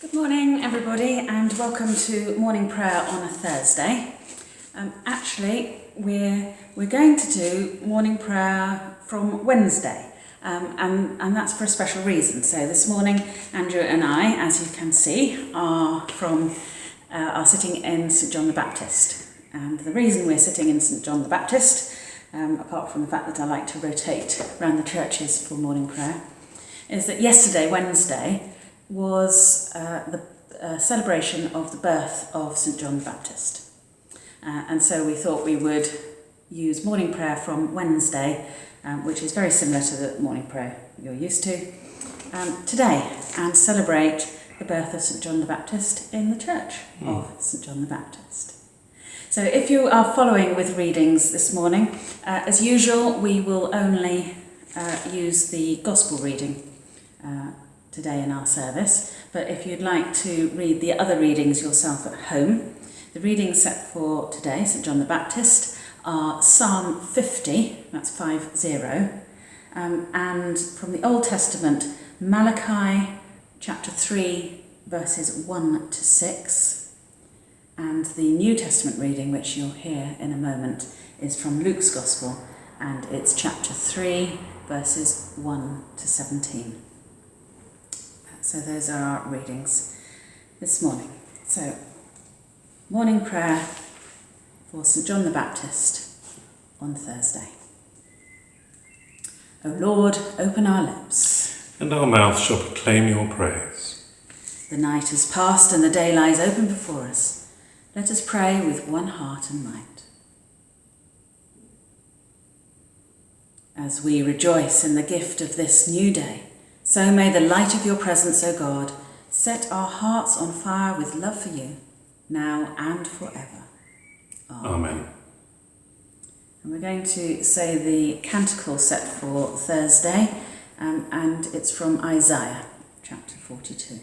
Good morning, everybody, and welcome to morning prayer on a Thursday. Um, actually, we're we're going to do morning prayer from Wednesday, um, and and that's for a special reason. So this morning, Andrew and I, as you can see, are from uh, are sitting in St John the Baptist, and the reason we're sitting in St John the Baptist, um, apart from the fact that I like to rotate around the churches for morning prayer, is that yesterday, Wednesday was uh, the uh, celebration of the birth of St John the Baptist. Uh, and so we thought we would use morning prayer from Wednesday, um, which is very similar to the morning prayer you're used to, um, today and celebrate the birth of St John the Baptist in the church mm. of St John the Baptist. So if you are following with readings this morning, uh, as usual, we will only uh, use the Gospel reading uh, today in our service, but if you'd like to read the other readings yourself at home, the readings set for today, St John the Baptist, are Psalm 50, that's 5 0, um, and from the Old Testament, Malachi chapter 3, verses 1 to 6, and the New Testament reading, which you'll hear in a moment, is from Luke's Gospel, and it's chapter 3, verses 1 to 17. So those are our readings this morning. So, morning prayer for St John the Baptist on Thursday. O Lord, open our lips. And our mouth shall proclaim your praise. The night is past and the day lies open before us. Let us pray with one heart and mind. As we rejoice in the gift of this new day, so may the light of your presence, O God, set our hearts on fire with love for you, now and forever. Amen. Amen. And we're going to say the canticle set for Thursday, um, and it's from Isaiah chapter 42.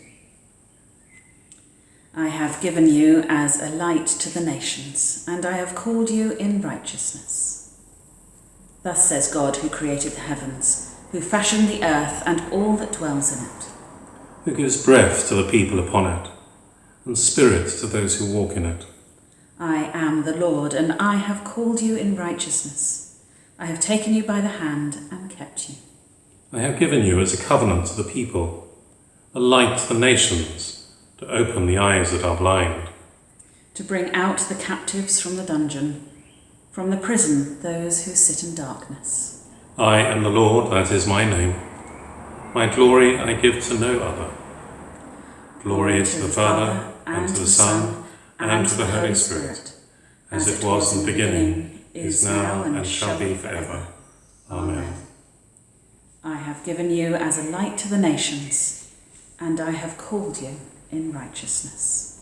I have given you as a light to the nations, and I have called you in righteousness. Thus says God who created the heavens who fashioned the earth and all that dwells in it. Who gives breath to the people upon it, and spirit to those who walk in it. I am the Lord, and I have called you in righteousness. I have taken you by the hand and kept you. I have given you as a covenant to the people, a light to the nations, to open the eyes that are blind. To bring out the captives from the dungeon, from the prison those who sit in darkness I am the Lord, that is my name. My glory I give to no other. Glory to the Father, and to the Son, and to the Holy Spirit, as it was in the beginning, is now, and shall be forever. Amen. I have given you as a light to the nations, and I have called you in righteousness.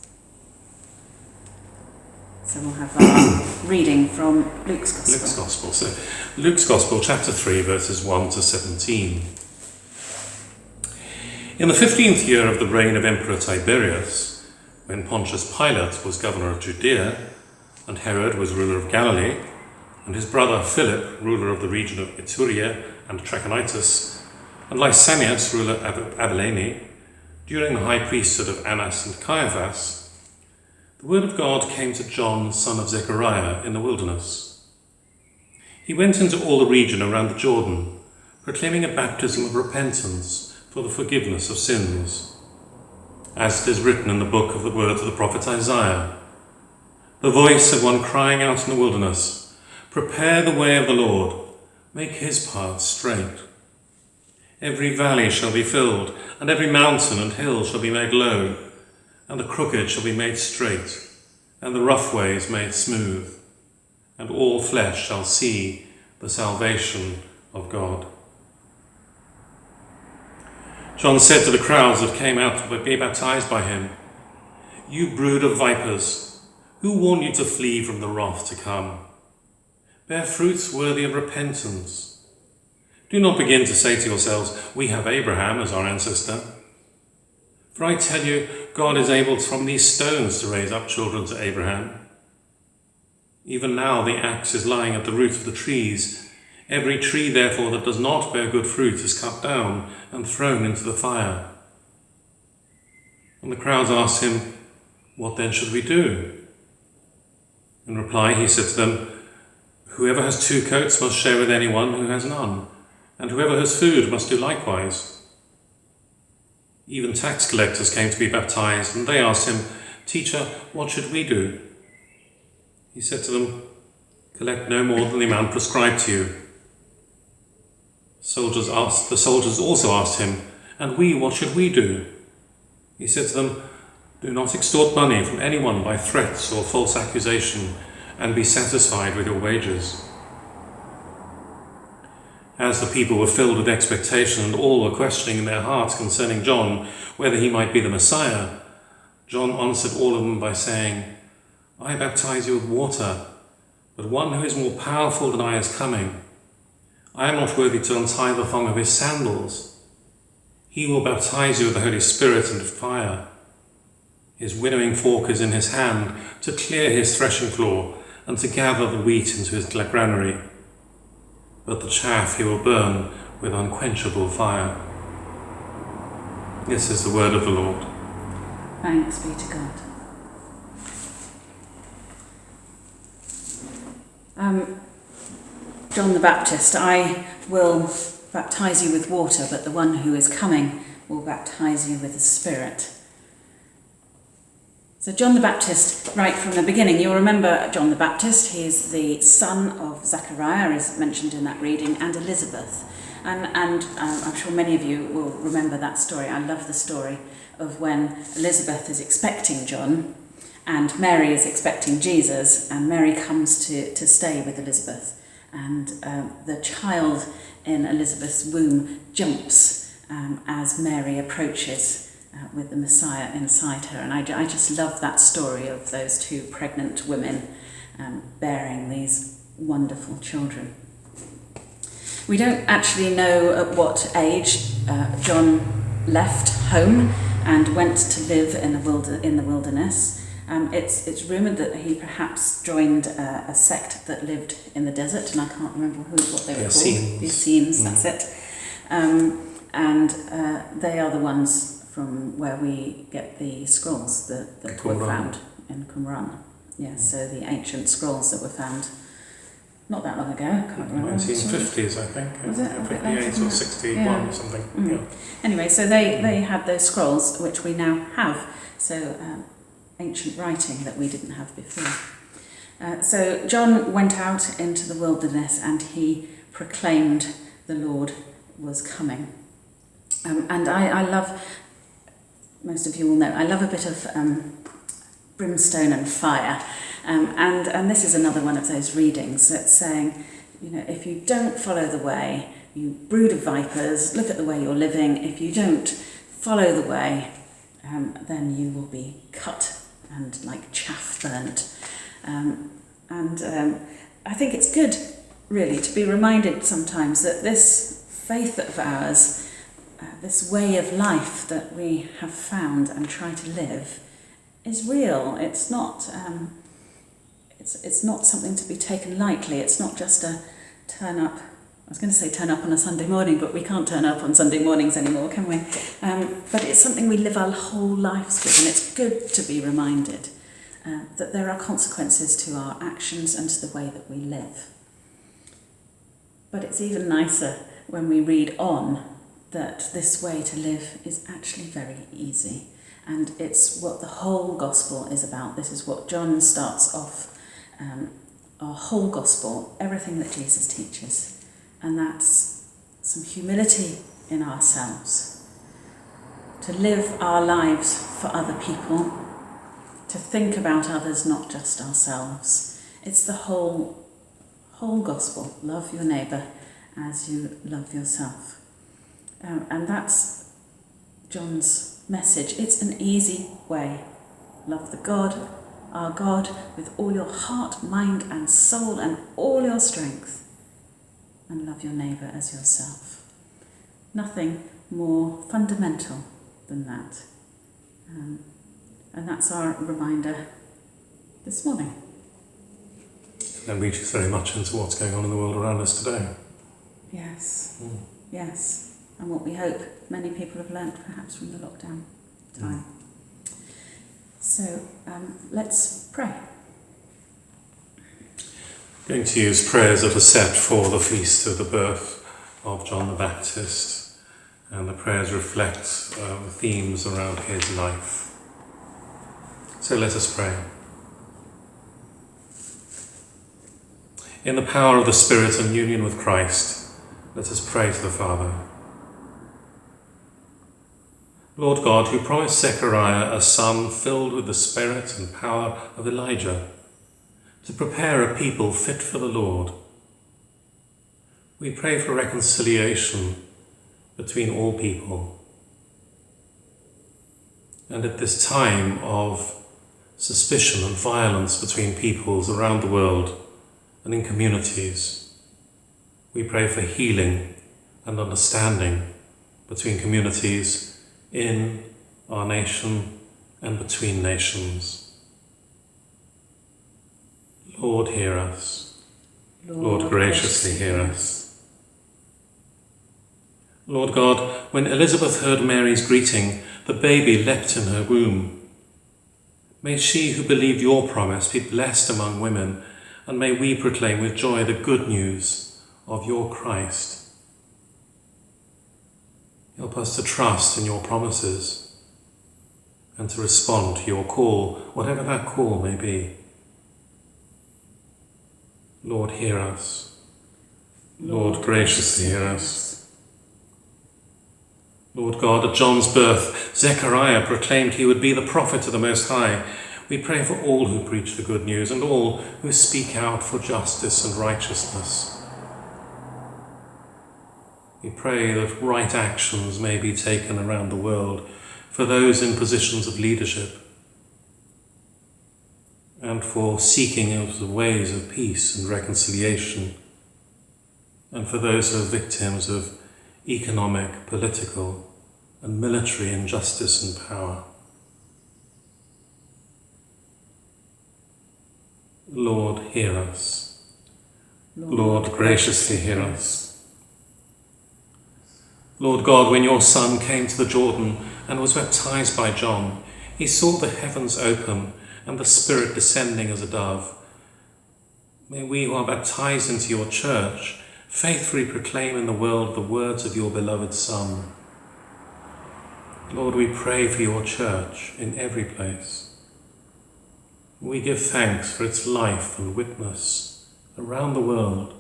So we'll have our reading from Luke's Gospel. Luke's Gospel. So Luke's Gospel, chapter 3, verses 1 to 17. In the fifteenth year of the reign of Emperor Tiberius, when Pontius Pilate was governor of Judea, and Herod was ruler of Galilee, and his brother Philip, ruler of the region of Iturea and Trachonitis, and Lysanias, ruler of Abilene, during the high priesthood of Annas and Caiaphas, the word of God came to John, son of Zechariah, in the wilderness. He went into all the region around the Jordan, proclaiming a baptism of repentance for the forgiveness of sins, as it is written in the book of the words of the prophet Isaiah. The voice of one crying out in the wilderness, Prepare the way of the Lord, make his paths straight. Every valley shall be filled, and every mountain and hill shall be made low and the crooked shall be made straight, and the rough ways made smooth, and all flesh shall see the salvation of God. John said to the crowds that came out to be baptized by him, You brood of vipers, who warned you to flee from the wrath to come? Bear fruits worthy of repentance. Do not begin to say to yourselves, We have Abraham as our ancestor. For I tell you, God is able from these stones to raise up children to Abraham. Even now the axe is lying at the root of the trees. Every tree, therefore, that does not bear good fruit is cut down and thrown into the fire. And the crowds asked him, What then should we do? In reply, he said to them, Whoever has two coats must share with anyone who has none, and whoever has food must do likewise. Even tax collectors came to be baptized, and they asked him, Teacher, what should we do? He said to them, Collect no more than the amount prescribed to you. Soldiers asked, the soldiers also asked him, And we, what should we do? He said to them, Do not extort money from anyone by threats or false accusation, and be satisfied with your wages. As the people were filled with expectation and all were questioning in their hearts concerning John whether he might be the Messiah, John answered all of them by saying, I baptize you with water, but one who is more powerful than I is coming. I am not worthy to untie the thong of his sandals. He will baptize you with the Holy Spirit and fire. His winnowing fork is in his hand to clear his threshing floor and to gather the wheat into his granary. But the chaff he will burn with unquenchable fire. This is the word of the Lord. Thanks be to God. Um, John the Baptist, I will baptize you with water, but the one who is coming will baptize you with the Spirit. So, John the Baptist, right from the beginning, you'll remember John the Baptist, he is the son of Zechariah, as mentioned in that reading, and Elizabeth. And, and um, I'm sure many of you will remember that story. I love the story of when Elizabeth is expecting John and Mary is expecting Jesus, and Mary comes to, to stay with Elizabeth. And um, the child in Elizabeth's womb jumps um, as Mary approaches uh, with the Messiah inside her. And I, I just love that story of those two pregnant women um, bearing these wonderful children. We don't actually know at what age uh, John left home and went to live in the, wilder, in the wilderness. Um, it's it's rumoured that he perhaps joined uh, a sect that lived in the desert, and I can't remember who what they were The called. The Essenes, Mm. that's it. Um, and uh, they are the ones from where we get the scrolls that, that were found in Qumran. Yeah, so the ancient scrolls that were found not that long ago. I can't remember. 1950s, I think. Was it? Yeah, 58 or that? 61 Yeah. or something. Mm. Yeah. Anyway, so they, they had those scrolls, which we now have. So um, ancient writing that we didn't have before. Uh, so John went out into the wilderness and he proclaimed the Lord was coming. Um, and I, I love, most of you will know, I love a bit of um, brimstone and fire. Um, and, and this is another one of those readings that's saying, you know, if you don't follow the way, you brood of vipers, look at the way you're living. If you don't follow the way, um, then you will be cut and like chaff burnt. Um, and um, I think it's good, really, to be reminded sometimes that this faith of ours, uh, this way of life that we have found and try to live, is real. It's not. Um, it's, it's not something to be taken lightly. It's not just a turn up. I was going to say turn up on a Sunday morning, but we can't turn up on Sunday mornings anymore, can we? Um, but it's something we live our whole lives with, and it's good to be reminded uh, that there are consequences to our actions and to the way that we live. But it's even nicer when we read on that this way to live is actually very easy. And it's what the whole gospel is about. This is what John starts off um, our whole gospel, everything that Jesus teaches. And that's some humility in ourselves. To live our lives for other people, to think about others, not just ourselves. It's the whole, whole gospel. Love your neighbour as you love yourself. Um, and that's John's message. It's an easy way. Love the God, our God, with all your heart, mind, and soul, and all your strength. And love your neighbour as yourself. Nothing more fundamental than that. Um, and that's our reminder this morning. And reaches very much into what's going on in the world around us today. Yes, Mm. yes. And what we hope many people have learnt perhaps from the lockdown time. So um, let's pray. I'm going to use prayers that are set for the feast of the birth of John the Baptist, and the prayers reflect uh, the themes around his life. So let us pray. In the power of the Spirit and union with Christ, let us pray to the Father. Lord God, who promised Zechariah a son filled with the spirit and power of Elijah, to prepare a people fit for the Lord. We pray for reconciliation between all people. And at this time of suspicion and violence between peoples around the world and in communities, we pray for healing and understanding between communities in our nation and between nations. Lord, hear us. Lord, graciously hear us. Lord God, when Elizabeth heard Mary's greeting, the baby leapt in her womb. May she who believed your promise be blessed among women, and may we proclaim with joy the good news of your Christ. Help us to trust in your promises and to respond to your call, whatever that call may be. Lord, hear us. Lord, graciously hear us. Lord God, at John's birth, Zechariah proclaimed he would be the prophet of the Most High. We pray for all who preach the good news and all who speak out for justice and righteousness. We pray that right actions may be taken around the world for those in positions of leadership and for seeking out the ways of peace and reconciliation, and for those who are victims of economic, political, and military injustice and power. Lord, hear us. Lord, graciously hear us. Lord God, when your Son came to the Jordan and was baptized by John, he saw the heavens open and the Spirit descending as a dove. May we who are baptized into your church faithfully proclaim in the world the words of your beloved Son. Lord, we pray for your church in every place. We give thanks for its life and witness around the world,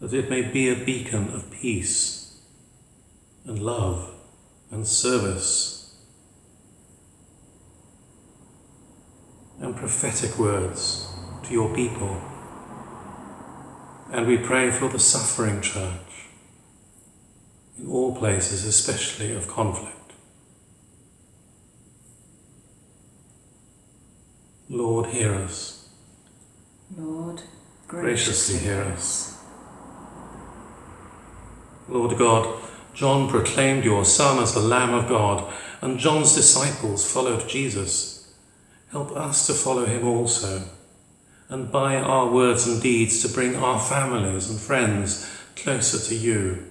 that it may be a beacon of peace and love and service and prophetic words to your people. And we pray for the suffering church in all places, especially of conflict. Lord, hear us. Lord, graciously hear us. Lord God, John proclaimed your Son as the Lamb of God, and John's disciples followed Jesus. Help us to follow him also, and by our words and deeds to bring our families and friends closer to you.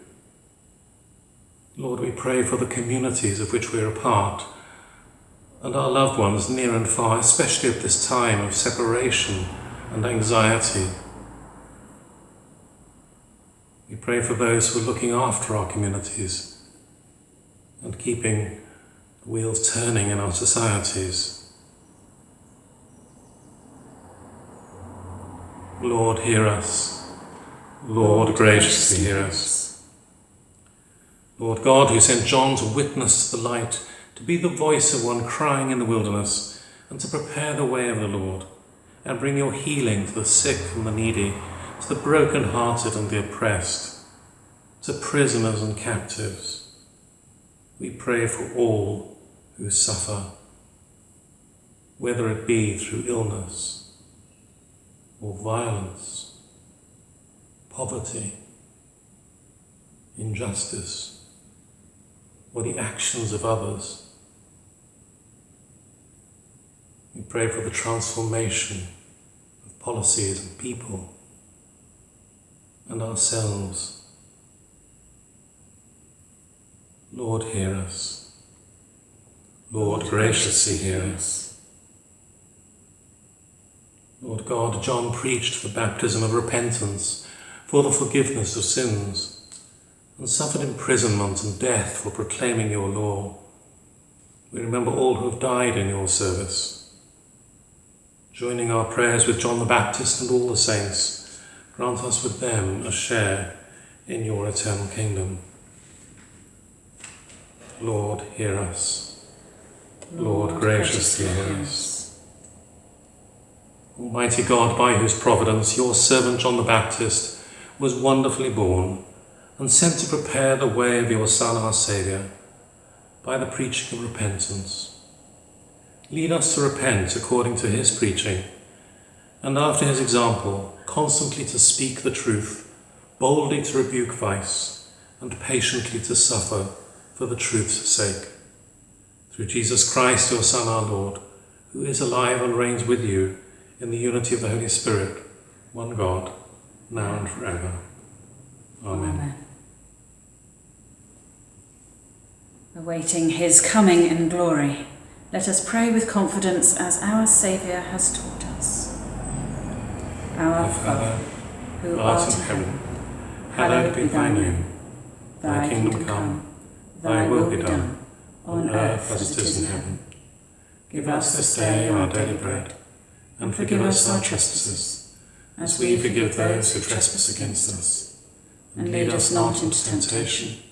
Lord, we pray for the communities of which we are a part, and our loved ones near and far, especially at this time of separation and anxiety. We pray for those who are looking after our communities and keeping the wheels turning in our societies. Lord, hear us. Lord, graciously hear us. Lord God, who sent John to witness the light, to be the voice of one crying in the wilderness, and to prepare the way of the Lord, and bring your healing to the sick and the needy, to the broken-hearted and the oppressed, to prisoners and captives. We pray for all who suffer, whether it be through illness, or violence, poverty, injustice, or the actions of others. We pray for the transformation of policies and people and ourselves. Lord, hear us. Lord, graciously hear us. Lord God, John preached the baptism of repentance for the forgiveness of sins and suffered imprisonment and death for proclaiming your law. We remember all who have died in your service. Joining our prayers with John the Baptist and all the saints, grant us with them a share in your eternal kingdom. Lord, hear us. Lord, graciously hear us. Almighty God, by whose providence your servant John the Baptist was wonderfully born and sent to prepare the way of your Son, our Saviour, by the preaching of repentance. Lead us to repent according to his preaching, and after his example, constantly to speak the truth, boldly to rebuke vice, and patiently to suffer for the truth's sake. Through Jesus Christ, your Son, our Lord, who is alive and reigns with you in the unity of the Holy Spirit, one God, now and forever. Amen. Amen. Awaiting his coming in glory, let us pray with confidence as our Saviour has taught us. Our Father, who art in heaven, hallowed be thy name. Thy kingdom come, thy will be done, on earth as it is in heaven. Give us this day our daily bread, and forgive us our trespasses, as we forgive those who trespass against us. And lead us not into temptation,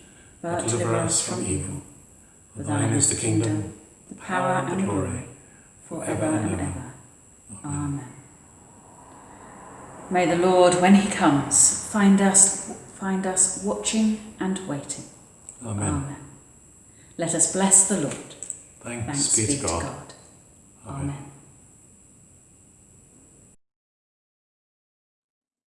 but deliver us from evil. For thine is the kingdom, the power and the glory, forever and ever. Amen. May the Lord, when he comes, find us find us watching and waiting. Amen. Let us bless the Lord. Thanks, Thanks be to God. God.